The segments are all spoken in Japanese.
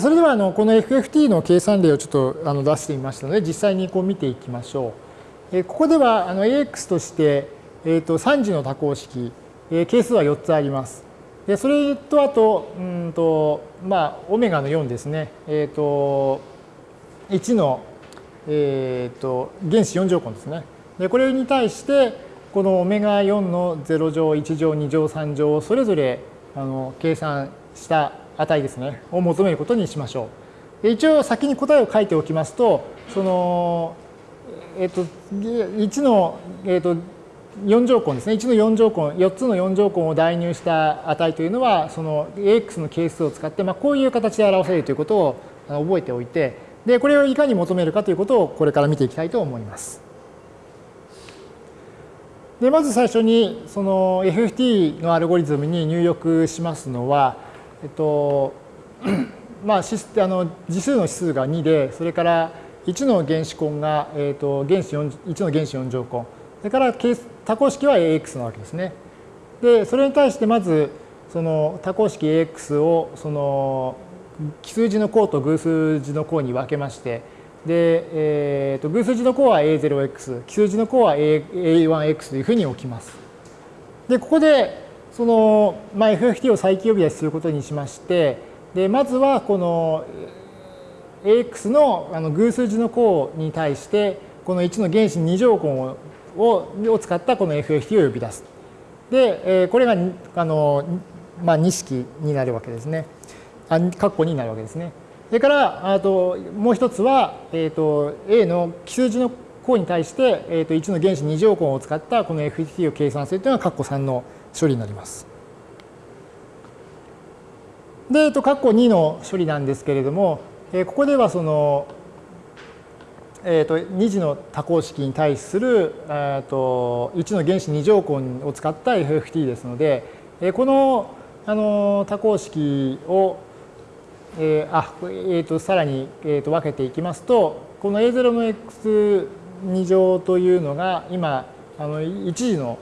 それではあのこの FFT の計算例をちょっとあの出してみましたので実際にこう見ていきましょう。えここではあの AX として、えー、と3次の多項式え係数は4つあります。でそれとあとうんとまあオメガの4ですね。え、ー、と1のえ、ー、と原子4乗根ですね。でこれに対してこのオメガ4の0乗1乗2乗3乗をそれぞれあの計算した値ですね、を求めることにしましょう。一応先に答えを書いておきますと、その、えっと、1の、えっと、4乗根ですね。1の4乗根、4つの4乗根を代入した値というのは、その AX の係数を使って、まあ、こういう形で表せるということを覚えておいて、で、これをいかに求めるかということをこれから見ていきたいと思います。で、まず最初に、その FFT のアルゴリズムに入力しますのは、えっと、まあ、あの次数の指数が2で、それから1の原子根が、えっと、原子4 1の原子4乗根、それから多項式は AX なわけですね。で、それに対してまず、その多項式 AX をその奇数字の項と偶数字の項に分けまして、で、えー、と偶数字の項は A0x、奇数字の項は A1x というふうに置きます。で、ここでその、まあ、FFT を再起呼び出しすることにしまして、でまずはこの AX のあの偶数字の項に対して、この1の原子2乗根をを使ったこの FFT を呼び出す。で、これがあの、まあ、2式になるわけですね。あ括弧になるわけですね。それからあともう一つは、えーと、A の奇数字の項に対して、えー、と1の原子2乗根を使ったこの FFT を計算するというのが括弧3の処理になります。で、えっと、括弧2の処理なんですけれども、えここではその、えっと、2次の多項式に対する、えっと、1の原子2乗根を使った FFT ですので、えこのあの多項式を、えー、あえーと、さらに、えーと、分けていきますとこの A0 の x2 乗というのが今あの1次の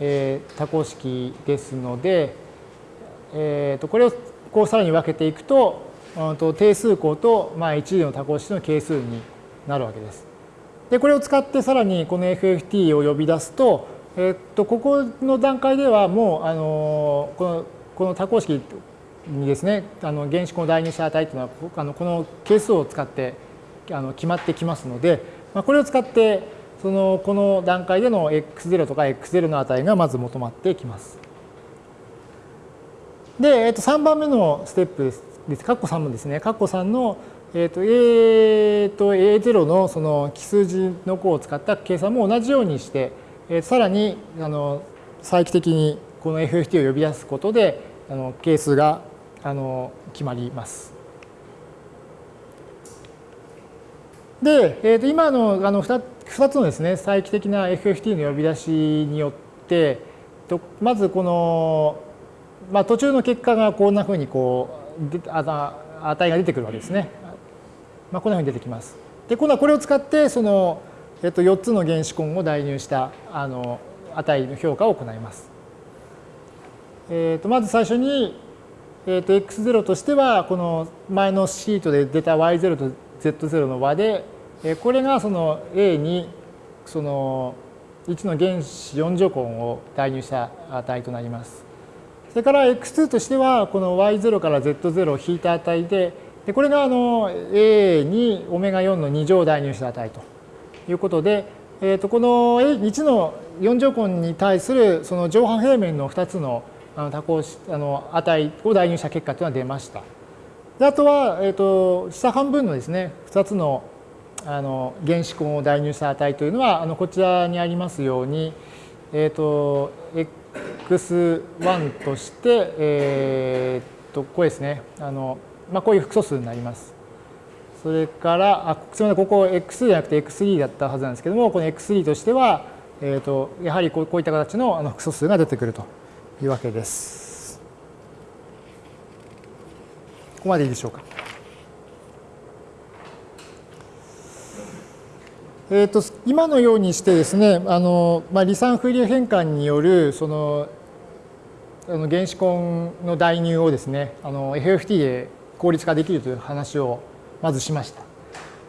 えー、多項式ですので、えー、とこれをこうさらに分けていくとと定数項と、まあ、一次の多項式の係数になるわけです。でこれを使ってさらにこの FFT を呼び出すと,、えー、とここの段階ではもうあのこのこの多項式にですねあの原子根を代入した値というのはあのこの係数を使ってあの決まってきますので、まあ、これを使ってそのこの段階での x0 とか x0 の値がまず求まってきます。で、えー、と3番目のステップです。括弧3もですね、括弧3の、えー、と A と A0 のその奇数字の項を使った計算も同じようにして、えー、さらにあの再帰的にこの FFT を呼び出すことであの係数があの決まります。で、えー、と今のあの 2, 2つのですね再帰的な FFT の呼び出しによってとまずこの、まあ、途中の結果がこんなふうにこうあ値が出てくるわけですね。まあ、こんなふうに出てきます。で今度はこれを使ってその、えっと、4つの原子根を代入したあの値の評価を行います。えっとまず最初に、えっと x0 としてはこの前のシートで出た y0 と z0 の和でこれがその A にその1の原子4乗根を代入した値となります。それから x2 としてはこの y0 から z0 を引いた値ででこれがあの A にオメガ4の2乗を代入した値ということで、えー、とこの1の4乗根に対するその上半平面の2つの多項あの値を代入した結果というのは出ました。であとは、えー、と下半分のですね2つのあの原子根を代入した値というのはあのこちらにありますように、えーと、x1 として、えー、とこれですねあの、まあ、こういう複素数になります。それからあすみませんここ x じゃなくて x3 だったはずなんですけどもこの x3 としては、えーと、やはりこうこういった形のあの複素数が出てくるというわけです。ここまでいいでしょうか。えーと、今のようにしてですねあの、まあ、離散風流変換によるそのあの原子根の代入をですねあの FFT で効率化できるという話をまずしました。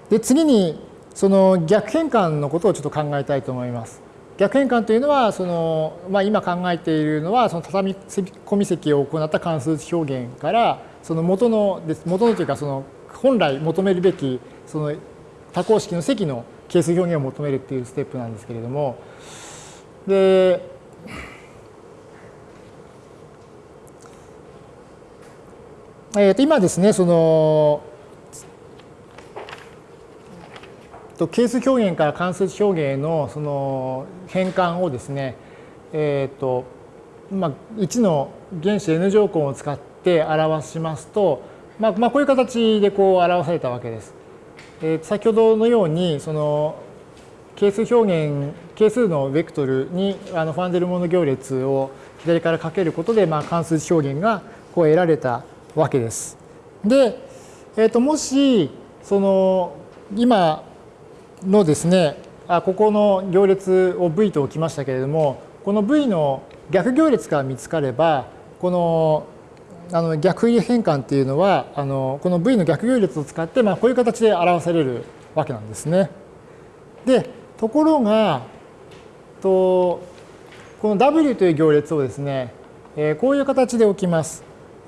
で次にその逆変換のことをちょっと考えたいと思います。逆変換というのはその、まあ、今考えているのはその畳み込み積を行った関数表現からその元の元のというかその本来求めるべきその多項式の積の係数表現を求めるっていうステップなんですけれども。でえー、と今ですねそのと係数表現から関数表現へのその変換をですね、えっ、ー、とまあ、1の原子 n 乗根を使って表しますと、まあ、まあ、こういう形でこう表されたわけです。えー、先ほどのようにその係数表現係数のベクトルにあのファンデルモノ行列を左からかけることで、まあ、関数値表現がこう得られたわけです。で、えー、ともしその今のですね、あここの行列を V と置きましたけれども、この V の逆行列が見つかれば、このあの逆入り変換っていうのは、あのこの V の逆行列を使って、まあ、こういう形で表されるわけなんですね。で、ところが、とこの W という行列をですね、えこういう形で置きます。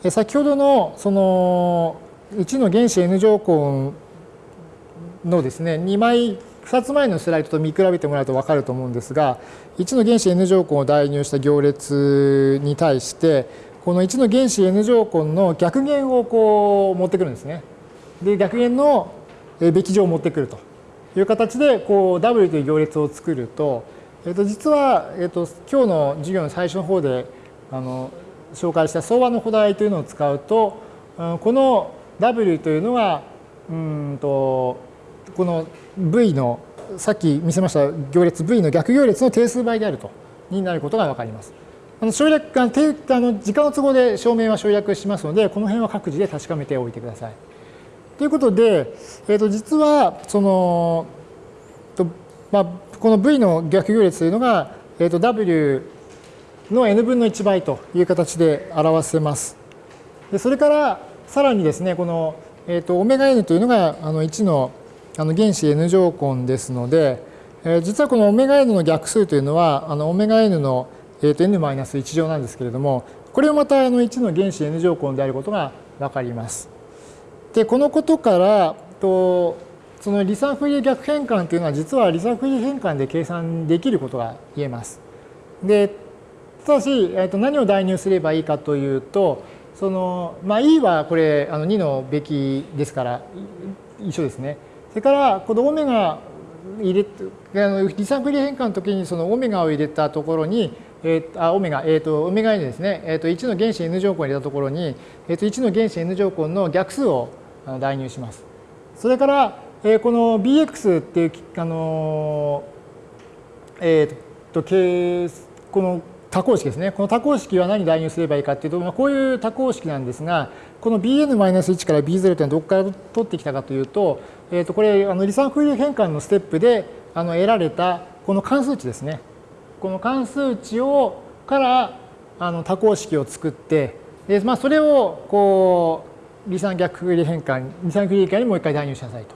先ほどのその1の原子 N 乗根のですね、2枚、2つ前のスライドと見比べてもらうと分かると思うんですが、1の原子 N 乗根を代入した行列に対して、この1の原子 N 乗根の逆弦をこう持ってくるんですね。で、逆弦のべき乗を持ってくるという形で、こう W という行列を作ると、えっと、実は、えっと、今日の授業の最初の方であの紹介した相和の補題というのを使うと、この W というのが、うんと、この V のさっき見せました行列 V の逆行列の定数倍であるとになることが分かります。あの省略あの時間の都合で証明は省略しますので、この辺は各自で確かめておいてください。ということで、えー、と実はその、とまあ、この V の逆行列というのが、えー、と W の n 分の1倍という形で表せます。でそれからさらにですね、この、えー、とオメガ n というのがあの1のあの原子 n 乗根ですので、えー、実はこのオメガ n の逆数というのはあのオメガ n の、えー、と n-1 乗なんですけれどもこれをまたあの1の原子 n 乗根であることが分かります。でこのことからとその離散フリ逆変換というのは実は離散フリ変換で計算できることが言えます。でただし、えー、と何を代入すればいいかというとその、まあ、E はこれあの2のべきですから一緒ですね。それからこのオメガ入れあの離散フリ変換の時にそのオメガを入れたところに、えー、あオメガ、えーと、オメガ n ですね、えーと、1の原子 n 乗根を入れたところに、えーと、1の原子 n 乗根の逆数を代入します。それから、えー、この bx っていうあのえー、とこの多項式ですね。この多項式は何代入すればいいかっていうと、まあ、こういう多項式なんですが、この bn-1 から b0 というのはどこから取ってきたかというと、えー、とこれ、あの離散フリー変換のステップであの得られたこの関数値ですね。この関数値をからあの多項式を作って、でまあ、それをこう離散逆フリ変換、離散フリ変換にもう一回代入しなさいと。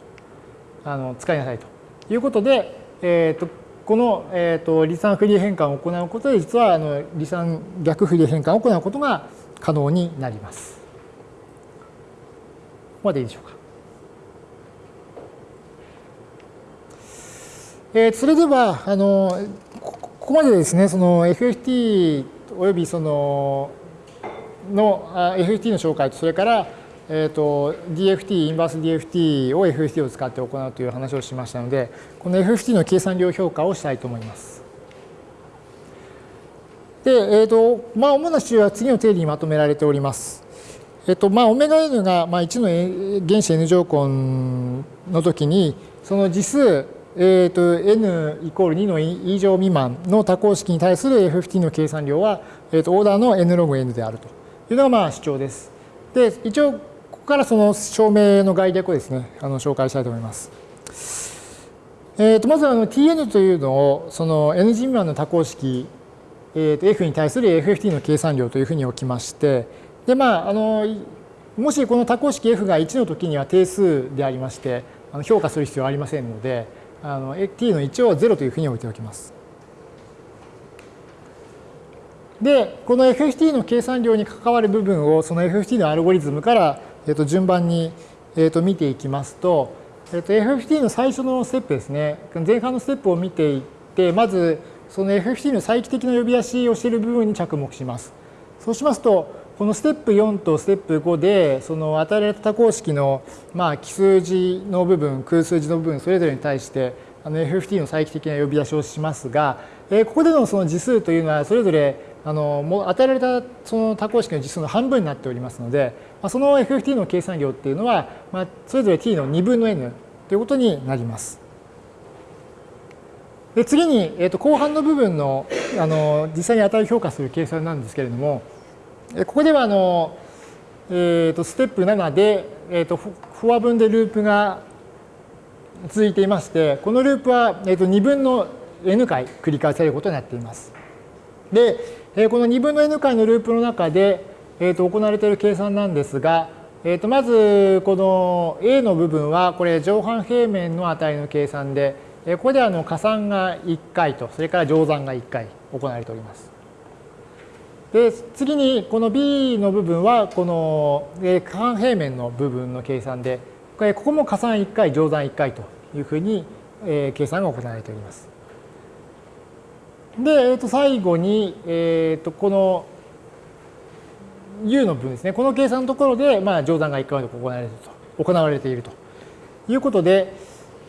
あの使いなさいということで、えー、とこの、えー、と離散フリ変換を行うことで、実はあの離散逆フリ変換を行うことが可能になります。ここまでいいでしょうか。えー、それでは、あのここまでですね、その FFT およびそのの FFT の紹介と、それからえーと、DFT、インバース DFT を FFT を使って行うという話をしましたので、この FFT の計算量評価をしたいと思います。で、えーとまあ、主な主は次の定理にまとめられております。えっ、とまあ、オメガ n が、まあ、1の原子 n 乗根の時に、その次数、えーと、n イコール2の以上未満の多項式に対する FFT の計算量は、えーと、オーダーの n ログ n であるというのがまあ主張です。で、一応ここからその証明の概略をですね、あの紹介したいと思います。えー、とまずあの Tn というのをその N 次未満の多項式、えー、と F に対する FFT の計算量というふうに置きまして、でまあ、あのもしこの多項式 f が1の時には定数でありまして、あの評価する必要はありませんので、あの t の1を0というふうに置いておきます。で、この FFT の計算量に関わる部分をその FFT のアルゴリズムから、えー、と順番に、えー、と見ていきますと、えー、と FFT の最初のステップですね、前半のステップを見ていって、まずその FFT の再帰的な呼び出しをしている部分に着目します。そうしますと、このステップ4とステップ5でその与えられた多項式のまあ奇数字の部分空数字の部分それぞれに対してあの FFT の再帰的な呼び出しをしますが、えここでのその次数というのはそれぞれあのもう与えられたその多項式の次数の半分になっておりますので、まあ、その FFT の計算量っていうのは、まあ、それぞれ t の2分の n ということになります。で次に、えー、と後半の部分のあの実際に値を評価する計算なんですけれども、ここではあの、えー、とステップ7で、えー、とフォア分でループが続いていまして、このループは、えー、と2分の n 回繰り返されることになっています。で、えー、この2分の n 回のループの中で、えー、と行われている計算なんですが、えー、とまずこの a の部分はこれ上半平面の値の計算で、ここであの加算が1回と、それから乗算が1回行われております。で次にこの B の部分はこの半平面の部分の計算でここも加算1回乗算1回というふうに計算が行われております。で、えー、と最後に、えー、とこの U の部分ですねこの計算のところで、まあ、乗算が1回行われていると行われているということで、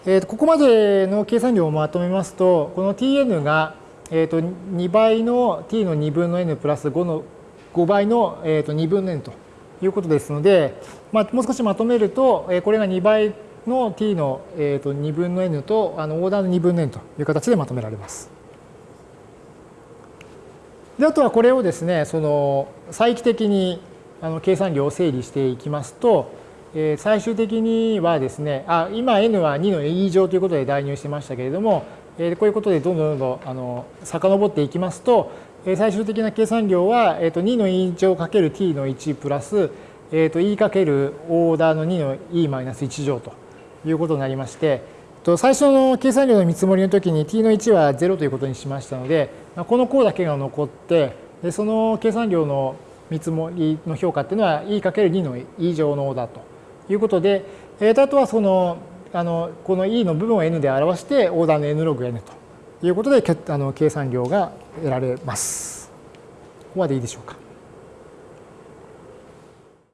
えー、とここまでの計算量をまとめますとこの Tn がえー、と2倍の t の2分の n プラス5の5倍の、えー、と2分の n ということですので、まあ、もう少しまとめると、えこれが2倍の t の、えー、と2分の n とあのオーダーの2分の n という形でまとめられます。であとはこれをですねその再帰的にあの計算量を整理していきますと、えー、最終的にはですねあ今 n は2の e 乗ということで代入してましたけれどもえこういうことでどんどんどんどんあの遡っていきますと、え最終的な計算量は、えと2の e 乗かける t の1プラス、えと e かけるオーダーの2の e マイナス1乗ということになりまして、と最初の計算量の見積もりの時に t の1は0ということにしましたので、この項だけが残ってでその計算量の見積もりの評価っていうのは e かける2の e 乗のオーダーということで、えあとはそのあのこの E の部分を N で表してオーダーの N ログ N ということであの計算量が得られます。ここまでいいでしょうか？